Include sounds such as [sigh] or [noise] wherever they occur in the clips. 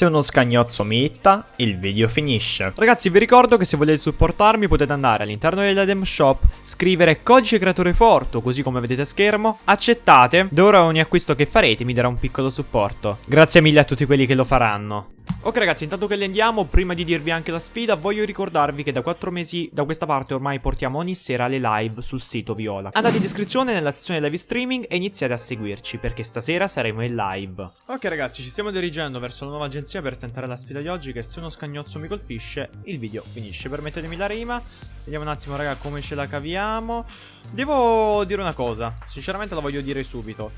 Se uno scagnozzo mi hitta, il video finisce. Ragazzi, vi ricordo che se volete supportarmi potete andare all'interno dell'Edem Shop, scrivere codice creatore forte, così come vedete a schermo, accettate, da ora ogni acquisto che farete mi darà un piccolo supporto. Grazie mille a tutti quelli che lo faranno. Ok ragazzi, intanto che le andiamo, prima di dirvi anche la sfida, voglio ricordarvi che da 4 mesi da questa parte ormai portiamo ogni sera le live sul sito Viola. Andate in descrizione nella sezione live streaming e iniziate a seguirci, perché stasera saremo in live. Ok ragazzi, ci stiamo dirigendo verso la nuova agenzia per tentare la sfida di oggi, che se uno scagnozzo mi colpisce, il video finisce. Permettetemi la rima, vediamo un attimo raga come ce la caviamo. Devo dire una cosa, sinceramente la voglio dire subito.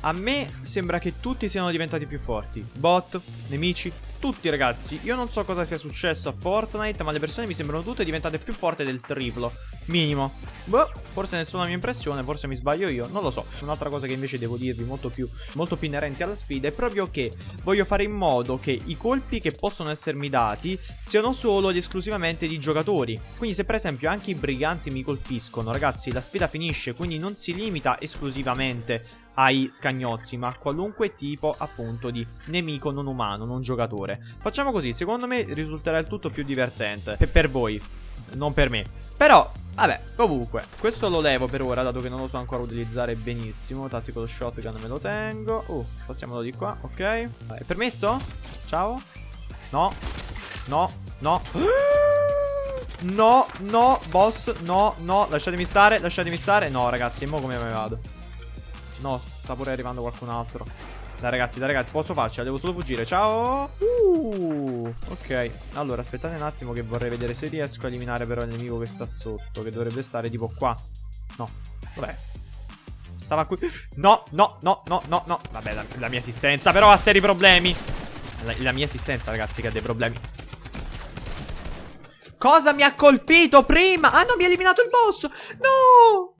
A me sembra che tutti siano diventati più forti. Bot, nemici, tutti ragazzi. Io non so cosa sia successo a Fortnite, ma le persone mi sembrano tutte diventate più forti del triplo. Minimo. Boh, forse nessuna mia impressione, forse mi sbaglio io, non lo so. Un'altra cosa che invece devo dirvi molto più, molto più inerente alla sfida è proprio che voglio fare in modo che i colpi che possono essermi dati siano solo ed esclusivamente di giocatori. Quindi se per esempio anche i briganti mi colpiscono, ragazzi, la sfida finisce, quindi non si limita esclusivamente ai scagnozzi, ma a qualunque tipo appunto di nemico non umano, non giocatore. Facciamo così, secondo me risulterà il tutto più divertente. Per, per voi, non per me. Però, vabbè, comunque, questo lo levo per ora, dato che non lo so ancora utilizzare benissimo. Tactical shotgun me lo tengo. Uh, passiamolo di qua, ok. È permesso? Ciao? No, no, no. [gasps] No, no, boss, no, no, lasciatemi stare, lasciatemi stare No ragazzi, e mo come me vado? No, sta pure arrivando qualcun altro. Dai ragazzi, dai ragazzi, posso farcela, devo solo fuggire. Ciao. Uh, ok. Allora, aspettate un attimo che vorrei vedere se riesco a eliminare però il nemico che sta sotto, che dovrebbe stare tipo qua. No. Dov'è? Stava qui. No, no, no, no, no, no. Vabbè, la, la mia assistenza però ha seri problemi. La, la mia assistenza, ragazzi, che ha dei problemi. Cosa mi ha colpito prima? Ah, no, mi ha eliminato il boss. No!